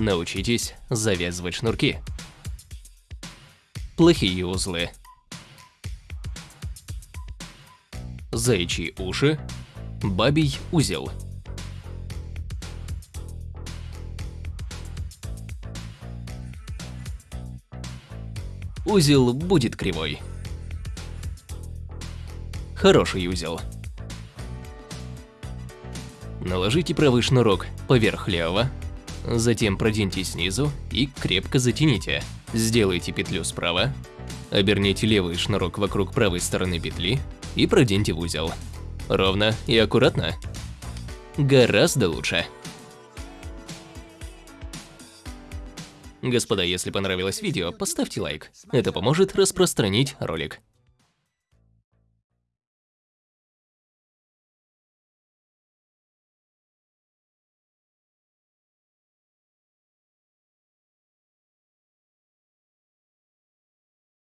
Научитесь завязывать шнурки. Плохие узлы. Заячьи уши. Бабий узел. Узел будет кривой. Хороший узел. Наложите правый шнурок поверх левого, затем проденьте снизу и крепко затяните. Сделайте петлю справа, оберните левый шнурок вокруг правой стороны петли и проденьте в узел. Ровно и аккуратно. Гораздо лучше. Господа, если понравилось видео, поставьте лайк. Это поможет распространить ролик.